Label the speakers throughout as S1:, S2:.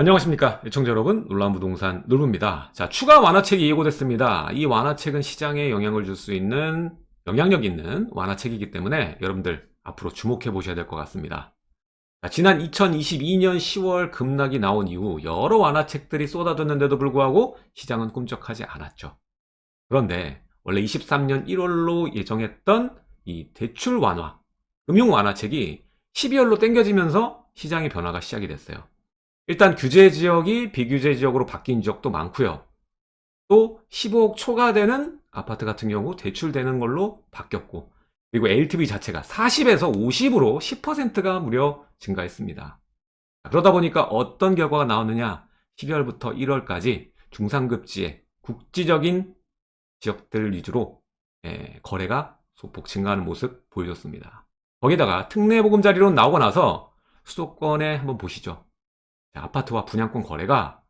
S1: 안녕하십니까 애청자 여러분. 놀라운 부동산 놀부입니다. 자 추가 완화책이 예고됐습니다. 이 완화책은 시장에 영향을 줄 수 있는 영향력 있는 완화책이기 때문에 여러분들 앞으로 주목해 보셔야 될 것 같습니다. 자, 지난 2022년 10월 급락이 나온 이후 여러 완화책들이 쏟아졌는데도 불구하고 시장은 꿈쩍하지 않았죠. 그런데 원래 23년 1월로 예정했던 이 대출 완화 금융 완화책이 12월로 땡겨지면서 시장의 변화가 시작이 됐어요 일단 규제 지역이 비규제 지역으로 바뀐 지역도 많고요. 또 15억 초과되는 아파트 같은 경우 대출되는 걸로 바뀌었고 그리고 LTV 자체가 40에서 50으로 10%가 무려 증가했습니다. 그러다 보니까 어떤 결과가 나오느냐 12월부터 1월까지 중상급지의 국지적인 지역들 위주로 예, 거래가 소폭 증가하는 모습 보여줬습니다. 거기다가 특례 보금자리로 나오고 나서 수도권에 한번 보시죠. 아파트와 분양권 거래가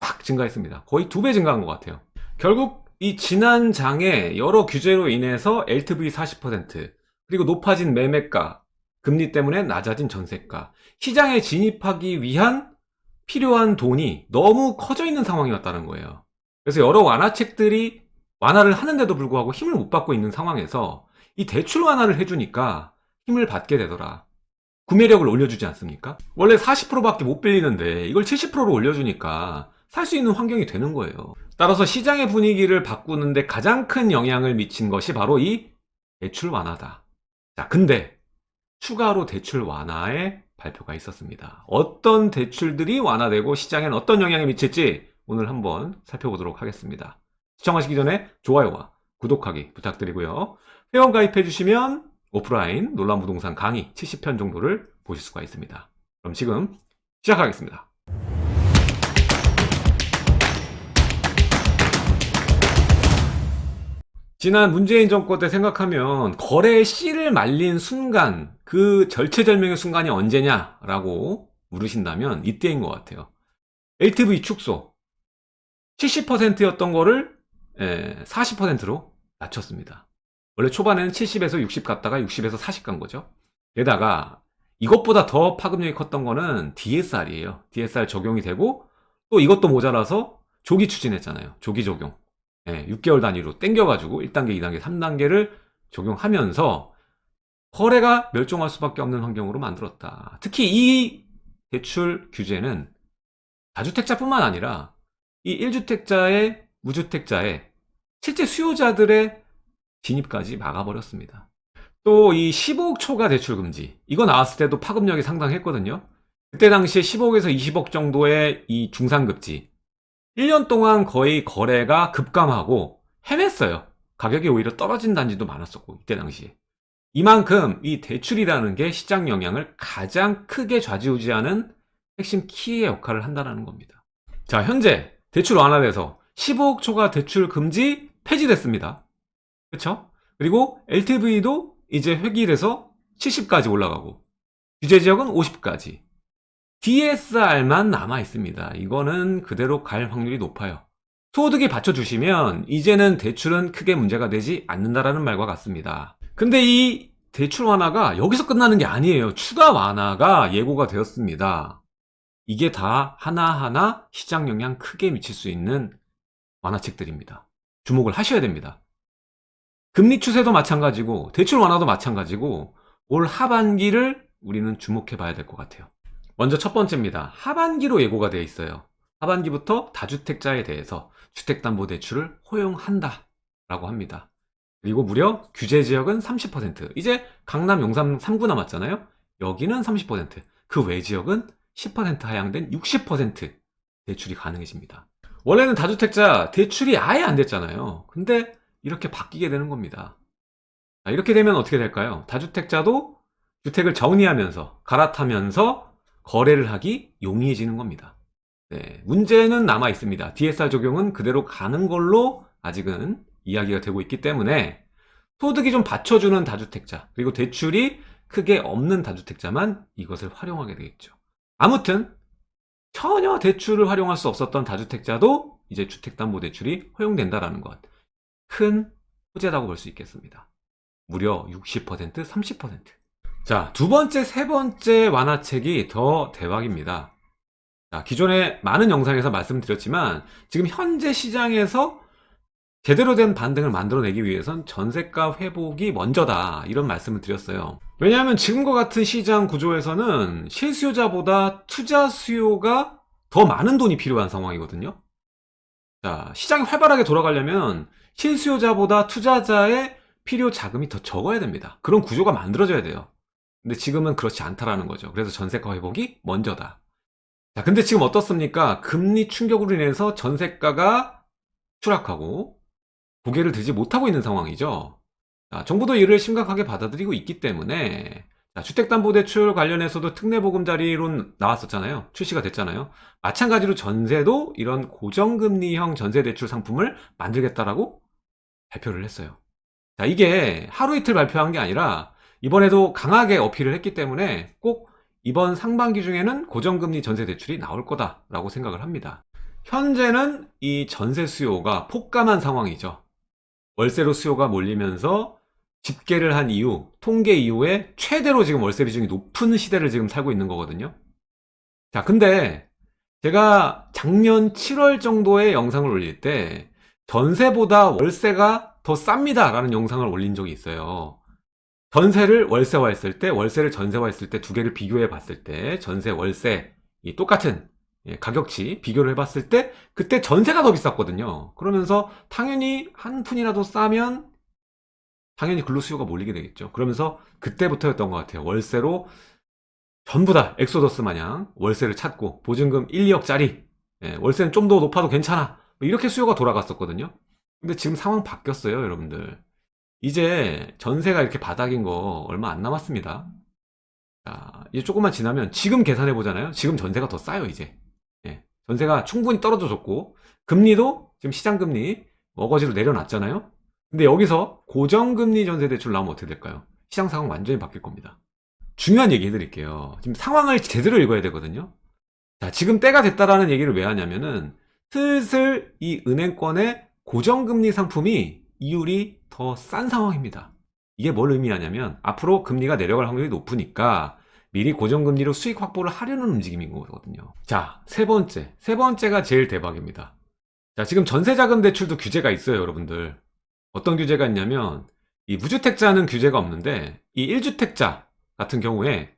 S1: 확 증가했습니다. 거의 두 배 증가한 것 같아요. 결국 이 지난 장에 여러 규제로 인해서 LTV 40% 그리고 높아진 매매가 금리 때문에 낮아진 전세가 시장에 진입하기 위한 필요한 돈이 너무 커져 있는 상황이었다는 거예요. 그래서 여러 완화책들이 완화를 하는데도 불구하고 힘을 못 받고 있는 상황에서 이 대출 완화를 해주니까 힘을 받게 되더라. 구매력을 올려주지 않습니까? 원래 40%밖에 못 빌리는데 이걸 70%로 올려주니까 살 수 있는 환경이 되는 거예요. 따라서 시장의 분위기를 바꾸는데 가장 큰 영향을 미친 것이 바로 이 대출 완화다. 자, 근데 추가로 대출 완화의 발표가 있었습니다. 어떤 대출들이 완화되고 시장엔 어떤 영향을 미칠지 오늘 한번 살펴보도록 하겠습니다. 시청하시기 전에 좋아요와 구독하기 부탁드리고요. 회원 가입해 주시면 오프라인 논란 부동산 강의 70편 정도를 보실 수가 있습니다. 그럼 지금 시작하겠습니다. 지난 문재인 정권 때 생각하면 거래의 씨를 말린 순간 그 절체절명의 순간이 언제냐라고 물으신다면 이때인 것 같아요. LTV 축소 70%였던 거를 40%로 낮췄습니다. 원래 초반에는 70에서 60 갔다가 60에서 40 간 거죠. 게다가 이것보다 더 파급력이 컸던 거는 DSR이에요. DSR 적용이 되고 또 이것도 모자라서 조기 추진했잖아요. 조기 적용. 네, 6개월 단위로 땡겨가지고 1단계, 2단계, 3단계를 적용하면서 거래가 멸종할 수밖에 없는 환경으로 만들었다. 특히 이 대출 규제는 다주택자뿐만 아니라 이 1주택자의 무주택자의 실제 수요자들의 진입까지 막아버렸습니다. 또 이 15억 초과 대출 금지 이거 나왔을 때도 파급력이 상당했거든요. 그때 당시에 15억에서 20억 정도의 이 중상급지 1년 동안 거의 거래가 급감하고 헤맸어요. 가격이 오히려 떨어진 단지도 많았었고 이때 당시에 이만큼 이 대출이라는 게 시장 영향을 가장 크게 좌지우지하는 핵심 키의 역할을 한다는 겁니다. 자 현재 대출 완화돼서 15억 초과 대출 금지 폐지됐습니다. 그렇죠? 그리고 LTV도 이제 획일해서 70까지 올라가고 규제 지역은 50까지 DSR만 남아 있습니다. 이거는 그대로 갈 확률이 높아요. 소득이 받쳐주시면 이제는 대출은 크게 문제가 되지 않는다라는 말과 같습니다. 근데 이 대출 완화가 여기서 끝나는 게 아니에요. 추가 완화가 예고가 되었습니다. 이게 다 하나하나 시장 영향 크게 미칠 수 있는 완화책들입니다. 주목을 하셔야 됩니다. 금리 추세도 마찬가지고 대출 완화도 마찬가지고 올 하반기를 우리는 주목해 봐야 될 것 같아요. 먼저 첫 번째입니다. 하반기로 예고가 되어 있어요. 하반기부터 다주택자에 대해서 주택담보대출을 허용한다 라고 합니다. 그리고 무려 규제 지역은 30% 이제 강남 용산 3구 남았잖아요. 여기는 30%그 외 지역은 10% 하향된 60% 대출이 가능해집니다. 원래는 다주택자 대출이 아예 안 됐잖아요. 근데 이렇게 바뀌게 되는 겁니다. 이렇게 되면 어떻게 될까요? 다주택자도 주택을 정리하면서 갈아타면서 거래를 하기 용이해지는 겁니다. 네, 문제는 남아 있습니다. DSR 적용은 그대로 가는 걸로 아직은 이야기가 되고 있기 때문에 소득이 좀 받쳐주는 다주택자 그리고 대출이 크게 없는 다주택자만 이것을 활용하게 되겠죠. 아무튼 전혀 대출을 활용할 수 없었던 다주택자도 이제 주택담보대출이 허용된다는 것. 큰 호재라고 볼 수 있겠습니다. 무려 60%, 30%. 자, 두 번째, 세 번째 완화책이 더 대박입니다. 자, 기존에 많은 영상에서 말씀드렸지만 지금 현재 시장에서 제대로 된 반등을 만들어내기 위해선 전세가 회복이 먼저다 이런 말씀을 드렸어요 왜냐하면 지금과 같은 시장 구조에서는 실수요자보다 투자 수요가 더 많은 돈이 필요한 상황이거든요 자 시장이 활발하게 돌아가려면 실수요자보다 투자자의 필요 자금이 더 적어야 됩니다 그런 구조가 만들어져야 돼요 근데 지금은 그렇지 않다라는 거죠 그래서 전세가 회복이 먼저다 자 근데 지금 어떻습니까 금리 충격으로 인해서 전세가가 추락하고 고개를 들지 못하고 있는 상황이죠. 자, 정부도 이를 심각하게 받아들이고 있기 때문에 자, 주택담보대출 관련해서도 특례보금자리론 나왔었잖아요. 출시가 됐잖아요. 마찬가지로 전세도 이런 고정금리형 전세대출 상품을 만들겠다라고 발표를 했어요. 자, 이게 하루 이틀 발표한 게 아니라 이번에도 강하게 어필을 했기 때문에 꼭 이번 상반기 중에는 고정금리 전세 대출이 나올 거다라고 생각을 합니다. 현재는 이 전세 수요가 폭감한 상황이죠. 월세로 수요가 몰리면서 집계를 한 이후, 통계 이후에 최대로 지금 월세 비중이 높은 시대를 지금 살고 있는 거거든요. 자, 근데 제가 작년 7월 정도의 영상을 올릴 때 전세보다 월세가 더 쌉니다 라는 영상을 올린 적이 있어요. 전세를 월세화 했을 때, 월세를 전세화 했을 때 두 개를 비교해 봤을 때 전세, 월세 이 똑같은 예, 가격치 비교를 해봤을 때 그때 전세가 더 비쌌거든요. 그러면서 당연히 한 푼이라도 싸면 당연히 글로 수요가 몰리게 되겠죠. 그러면서 그때부터였던 것 같아요. 월세로 전부 다 엑소더스 마냥 월세를 찾고 보증금 1, 2억짜리 예, 월세는 좀 더 높아도 괜찮아 뭐 이렇게 수요가 돌아갔었거든요. 근데 지금 상황 바뀌었어요, 여러분들. 이제 전세가 이렇게 바닥인 거 얼마 안 남았습니다. 자, 이제 조금만 지나면 지금 계산해 보잖아요. 지금 전세가 더 싸요, 이제. 예, 전세가 충분히 떨어져 줬고 금리도 지금 시장금리 어거지로 내려놨잖아요 근데 여기서 고정금리 전세대출 나오면 어떻게 될까요? 시장 상황 완전히 바뀔 겁니다 중요한 얘기 해드릴게요 지금 상황을 제대로 읽어야 되거든요 자 지금 때가 됐다라는 얘기를 왜 하냐면은 슬슬 이 은행권의 고정금리 상품이 이율이 더 싼 상황입니다. 이게 뭘 의미하냐면 앞으로 금리가 내려갈 확률이 높으니까 미리 고정금리로 수익 확보를 하려는 움직임인 거거든요. 자 세 번째. 세 번째가 제일 대박입니다. 자 지금 전세자금 대출도 규제가 있어요 여러분들. 어떤 규제가 있냐면 이 무주택자는 규제가 없는데 이 1주택자 같은 경우에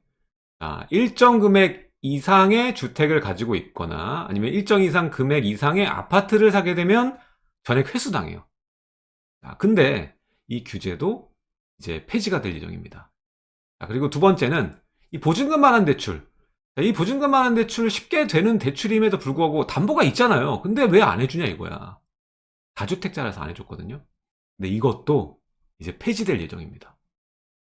S1: 아, 일정 금액 이상의 주택을 가지고 있거나 아니면 일정 이상 금액 이상의 아파트를 사게 되면 전액 회수당해요. 자, 근데 이 규제도 이제 폐지가 될 예정입니다. 자, 그리고 두 번째는 이 보증금만한 대출. 이 보증금만한 대출 쉽게 되는 대출임에도 불구하고 담보가 있잖아요. 근데 왜 안 해주냐 이거야. 다주택자라서 안 해줬거든요. 근데 이것도 이제 폐지될 예정입니다.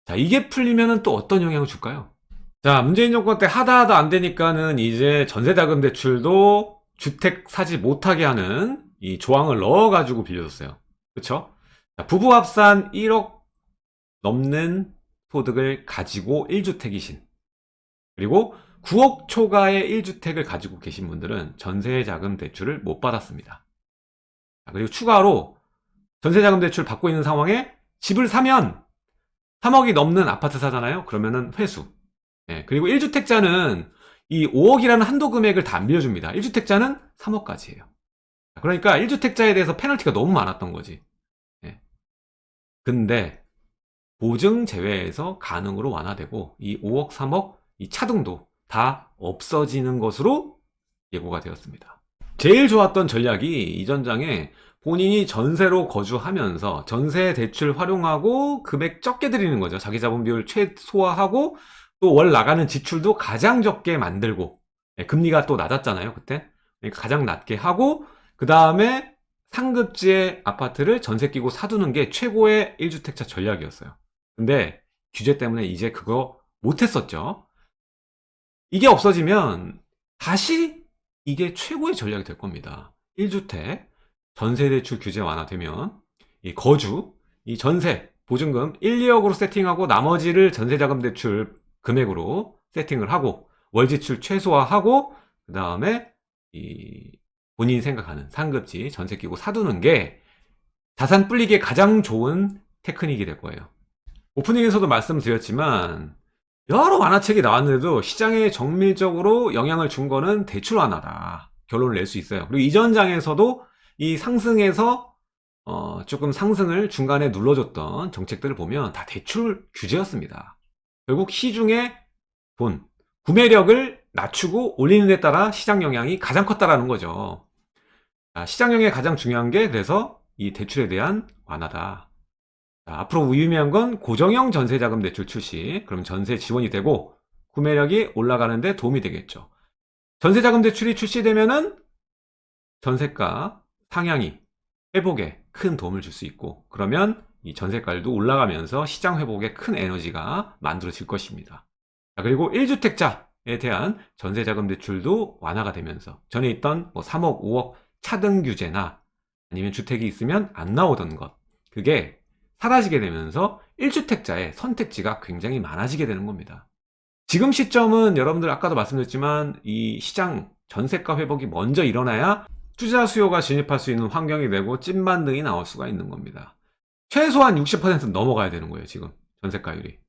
S1: 자 이게 풀리면 또 어떤 영향을 줄까요 자 문재인 정권 때 하다 하다 안 되니까는 이제 전세자금 대출도 주택 사지 못하게 하는 이 조항을 넣어 가지고 빌려줬어요 그쵸 부부 합산 1억 넘는 소득을 가지고 1주택이신 그리고 9억 초과의 1주택을 가지고 계신 분들은 전세자금 대출을 못 받았습니다. 그리고 추가로 전세자금 대출 받고 있는 상황에 집을 사면 3억이 넘는 아파트 사잖아요. 그러면은 회수. 예, 그리고 1주택자는 이 5억이라는 한도 금액을 다 안 빌려줍니다. 1주택자는 3억까지예요. 그러니까 1주택자에 대해서 페널티가 너무 많았던 거지. 예. 근데 보증 제외에서 가능으로 완화되고 이 5억, 3억 이 차등도 다 없어지는 것으로 예고가 되었습니다. 제일 좋았던 전략이 이 전장에 본인이 전세로 거주하면서 전세 대출 활용하고 금액 적게 드리는 거죠. 자기 자본 비율 최소화하고 또 월 나가는 지출도 가장 적게 만들고 네, 금리가 또 낮았잖아요. 그때 그러니까 가장 낮게 하고 그 다음에 상급지의 아파트를 전세 끼고 사두는 게 최고의 1주택자 전략이었어요. 근데 규제 때문에 이제 그거 못했었죠. 이게 없어지면 다시 이게 최고의 전략이 될 겁니다 1주택 전세대출 규제 완화되면 이 거주, 이 전세, 보증금 1, 2억으로 세팅하고 나머지를 전세자금 대출 금액으로 세팅을 하고 월 지출 최소화하고 그 다음에 이 본인이 생각하는 상급지 전세 끼고 사두는 게 자산 불리기에 가장 좋은 테크닉이 될 거예요 오프닝에서도 말씀드렸지만 여러 완화책이 나왔는데도 시장에 정밀적으로 영향을 준 거는 대출 완화다. 결론을 낼 수 있어요. 그리고 이전 장에서도 이 상승에서 어, 조금 상승을 중간에 눌러줬던 정책들을 보면 다 대출 규제였습니다. 결국 시중에 돈, 구매력을 낮추고 올리는 데 따라 시장 영향이 가장 컸다라는 거죠. 자, 시장 영향이 가장 중요한 게 그래서 이 대출에 대한 완화다. 자, 앞으로 유의미한 건 고정형 전세자금 대출 출시. 그럼 전세 지원이 되고 구매력이 올라가는 데 도움이 되겠죠. 전세자금 대출이 출시되면은 전세가 상향이 회복에 큰 도움을 줄 수 있고 그러면 이 전세가율도 올라가면서 시장 회복에 큰 에너지가 만들어질 것입니다. 자, 그리고 1주택자에 대한 전세자금 대출도 완화가 되면서 전에 있던 뭐 3억, 5억 차등 규제나 아니면 주택이 있으면 안 나오던 것 그게 사라지게 되면서 1주택자의 선택지가 굉장히 많아지게 되는 겁니다. 지금 시점은 여러분들 아까도 말씀드렸지만 이 시장 전세가 회복이 먼저 일어나야 투자 수요가 진입할 수 있는 환경이 되고 찐반등이 나올 수가 있는 겁니다. 최소한 60% 넘어가야 되는 거예요, 지금 전세가율이.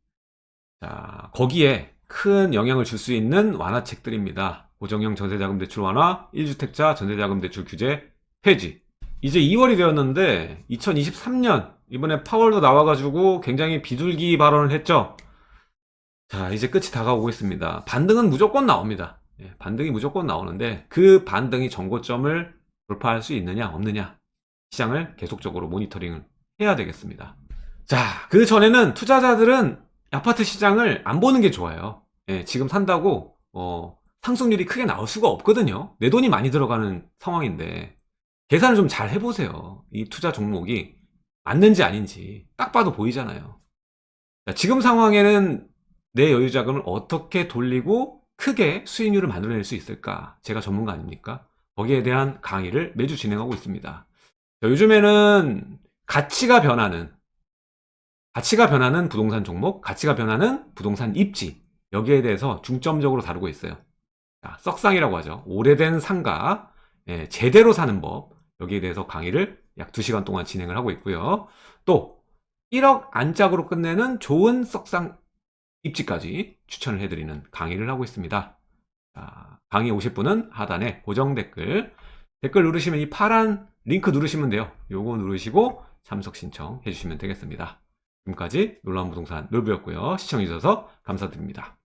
S1: 자, 거기에 큰 영향을 줄 수 있는 완화책들입니다. 고정형 전세자금 대출 완화, 1주택자 전세자금 대출 규제 폐지. 이제 2월이 되었는데 2023년 이번에 파월도 나와가지고 굉장히 비둘기 발언을 했죠. 자, 이제 끝이 다가오고 있습니다. 반등은 무조건 나옵니다. 예, 반등이 무조건 나오는데 그 반등이 정고점을 돌파할 수 있느냐 없느냐 시장을 계속적으로 모니터링을 해야 되겠습니다. 자, 그 전에는 투자자들은 아파트 시장을 안 보는 게 좋아요. 예, 지금 산다고 어, 상승률이 크게 나올 수가 없거든요. 내 돈이 많이 들어가는 상황인데 계산을 좀 잘 해보세요. 이 투자 종목이 맞는지 아닌지 딱 봐도 보이잖아요. 자, 지금 상황에는 내 여유 자금을 어떻게 돌리고 크게 수익률을 만들어낼 수 있을까? 제가 전문가 아닙니까? 거기에 대한 강의를 매주 진행하고 있습니다. 자, 요즘에는 가치가 변하는 가치가 변하는 부동산 종목, 가치가 변하는 부동산 입지 여기에 대해서 중점적으로 다루고 있어요. 자, 썩상이라고 하죠. 오래된 상가 예, 제대로 사는 법 여기에 대해서 강의를 약 2시간 동안 진행을 하고 있고요. 또 1억 안짝으로 끝내는 좋은 썩상 입지까지 추천을 해드리는 강의를 하고 있습니다. 자, 강의 오실 분은 하단에 고정 댓글 댓글 누르시면 이 파란 링크 누르시면 돼요. 요거 누르시고 참석 신청 해 주시면 되겠습니다. 지금까지 놀라운 부동산 놀부였고요. 시청해주셔서 감사드립니다.